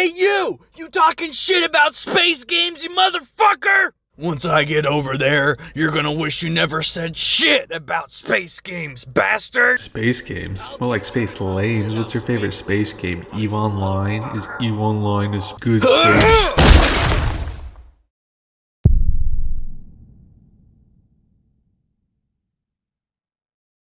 Hey, you! You talking shit about space games, you motherfucker! Once I get over there, you're gonna wish you never said shit about space games, bastard! Space games? More like space lames. What's your favorite space game? EVE Online? Is EVE Online is good space?